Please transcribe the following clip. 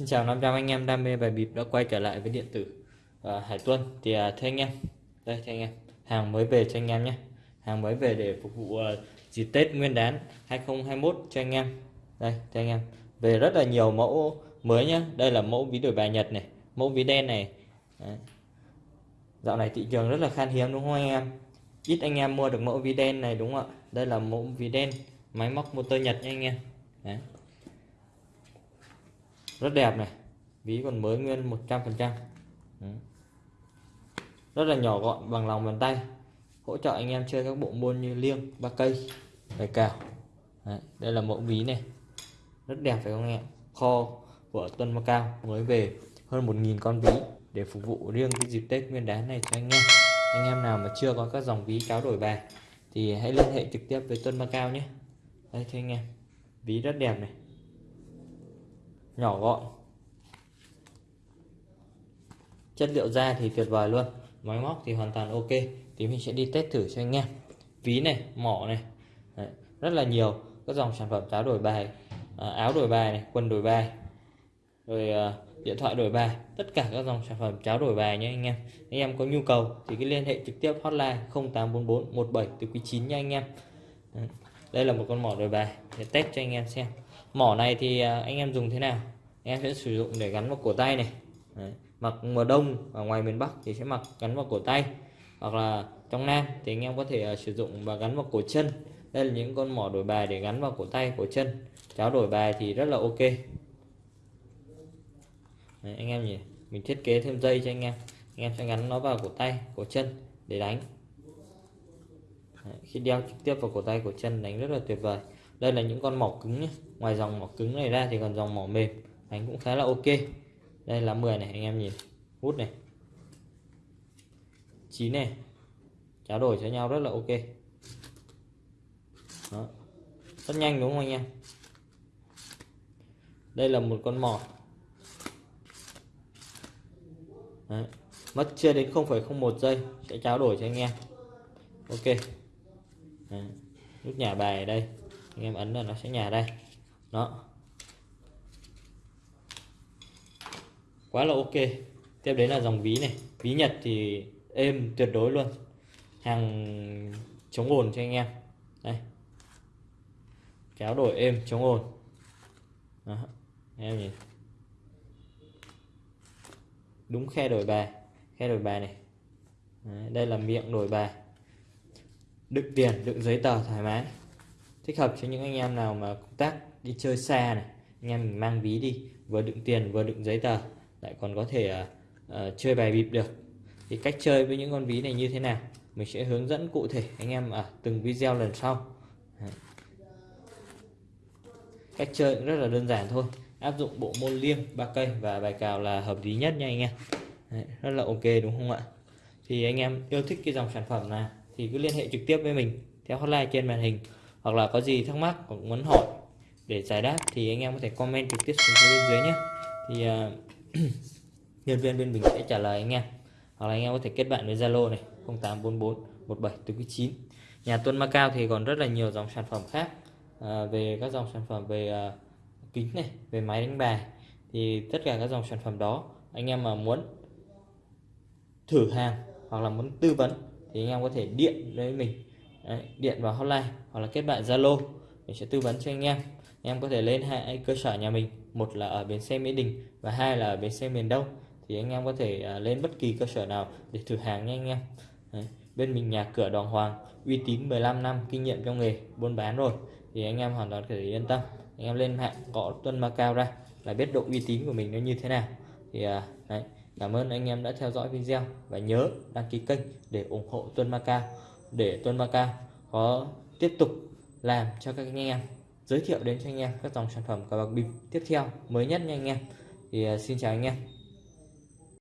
xin chào 500 anh em đam mê bài bịp đã quay trở lại với điện tử à, Hải Tuân. Thì à, thưa anh em đây thưa anh em hàng mới về cho anh em nhé. Hàng mới về để phục vụ à, dịp Tết Nguyên đán 2021 cho anh em. Đây thưa anh em về rất là nhiều mẫu mới nhé đây là mẫu ví đổi bài Nhật này mẫu ví đen này. Đấy. dạo này thị trường rất là khan hiếm đúng không anh em? Ít anh em mua được mẫu ví đen này đúng không ạ? Đây là mẫu ví đen máy móc motor Nhật nha anh em. Đấy rất đẹp này. Ví còn mới nguyên 100 phần trăm. Rất là nhỏ gọn bằng lòng bàn tay. Hỗ trợ anh em chơi các bộ môn như liêng ba cây bài cào. Đấy, đây là mẫu ví này. Rất đẹp phải không em? Kho của Tuân Macau mới về hơn 1.000 con ví để phục vụ riêng cái dịp Tết Nguyên đán này cho anh em. Anh em nào mà chưa có các dòng ví cáo đổi bài thì hãy liên hệ trực tiếp với Tuân Macau nhé. Đây cho anh em. Ví rất đẹp này nhỏ gọn. Chất liệu da thì tuyệt vời luôn. Máy móc thì hoàn toàn ok. Thì mình sẽ đi test thử cho anh em ví này mỏ này. Đấy, rất là nhiều các dòng sản phẩm cháo đổi bài à, áo đổi bài này quần đổi bài rồi à, điện thoại đổi bài. Tất cả các dòng sản phẩm cháo đổi bài nhé anh em. Anh em có nhu cầu thì cứ liên hệ trực tiếp hotline 0844 17 từ quý 9 nha anh em. Đây là một con mỏ đổi bài. Để test cho anh em xem mỏ này thì à, anh em dùng thế nào? Em sẽ sử dụng để gắn vào cổ tay này. Đấy. mặc mùa đông ở ngoài miền Bắc thì sẽ mặc gắn vào cổ tay. Hoặc là trong Nam thì anh em có thể à, sử dụng và gắn vào cổ chân. Đây là những con mỏ đổi bài để gắn vào cổ tay cổ chân. Cháo đổi bài thì rất là ok. Đấy, anh em nhỉ? Mình thiết kế thêm dây cho anh em. Anh em sẽ gắn nó vào cổ tay cổ chân để đánh. Đấy, khi đeo trực tiếp vào cổ tay cổ chân đánh rất là tuyệt vời đây là những con mỏ cứng nhé ngoài dòng mỏ cứng này ra thì còn dòng mỏ mềm. Đánh cũng khá là ok. Đây là 10 này anh em nhìn. Hút này. 9 này. Trao đổi cho nhau rất là ok. Đó. rất nhanh đúng không anh em? Đây là một con mỏ. Đấy. mất chưa đến 0,01 giây. Sẽ trao đổi cho anh em. Ok. Đấy. nút nhả bài ở đây anh em ấn là nó sẽ nhả đây. Đó. Quá là ok. Tiếp đến là dòng ví này. Ví nhật thì êm tuyệt đối luôn. Hàng chống ồn cho anh em. Đây. Kéo đổi êm chống ồn. Đó. em nhìn. Đúng khe đổi bài. Khe đổi bài này. Đấy, đây là miệng đổi bài. Đựng tiền đựng giấy tờ thoải mái thích hợp cho những anh em nào mà công tác đi chơi xa này anh em mình mang ví đi vừa đựng tiền vừa đựng giấy tờ lại còn có thể uh, uh, chơi bài bịp được. Thì cách chơi với những con ví này như thế nào? Mình sẽ hướng dẫn cụ thể anh em ở từng video lần sau. Cách chơi rất là đơn giản thôi. Áp dụng bộ môn liêng ba cây và bài cào là hợp lý nhất nha anh em. Đấy, rất là ok đúng không ạ? Thì anh em yêu thích cái dòng sản phẩm này thì cứ liên hệ trực tiếp với mình theo hotline trên màn hình hoặc là có gì thắc mắc hoặc muốn hỏi để giải đáp thì anh em có thể comment trực tiếp xuống phía bên dưới nhé. Thì uh, nhân viên bên mình sẽ trả lời anh em. Hoặc là anh em có thể kết bạn với Zalo này 0844 17 9 nhà Tuân Macao thì còn rất là nhiều dòng sản phẩm khác à, về các dòng sản phẩm về à, kính này về máy đánh bài. Thì tất cả các dòng sản phẩm đó anh em mà muốn thử hàng hoặc là muốn tư vấn thì anh em có thể điện với mình. Đấy, điện vào hotline hoặc là kết bạn Zalo. Mình sẽ tư vấn cho anh em. Anh em có thể lên hai cơ sở nhà mình. Một là ở bến xe Mỹ Đình và hai là ở bến xe miền Đông. Thì anh em có thể à, lên bất kỳ cơ sở nào để thử hàng nha anh em. Đấy, bên mình nhà cửa Đoàn Hoàng uy tín 15 năm kinh nghiệm trong nghề buôn bán rồi. Thì anh em hoàn toàn có thể yên tâm. Anh em lên mạng gõ Tuân Macao ra là biết độ uy tín của mình nó như thế nào. Thì à, đấy, cảm ơn anh em đã theo dõi video và nhớ đăng ký kênh để ủng hộ Tuân Macao để Tuấn Macao có tiếp tục làm cho các anh em, giới thiệu đến cho anh em các dòng sản phẩm cờ bạc bịp tiếp theo mới nhất nha anh em. Thì à, xin chào anh em.